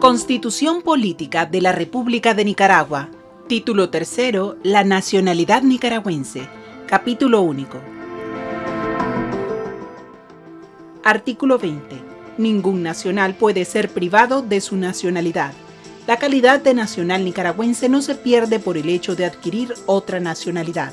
Constitución Política de la República de Nicaragua. Título tercero. La nacionalidad nicaragüense. Capítulo único. Artículo 20. Ningún nacional puede ser privado de su nacionalidad. La calidad de nacional nicaragüense no se pierde por el hecho de adquirir otra nacionalidad.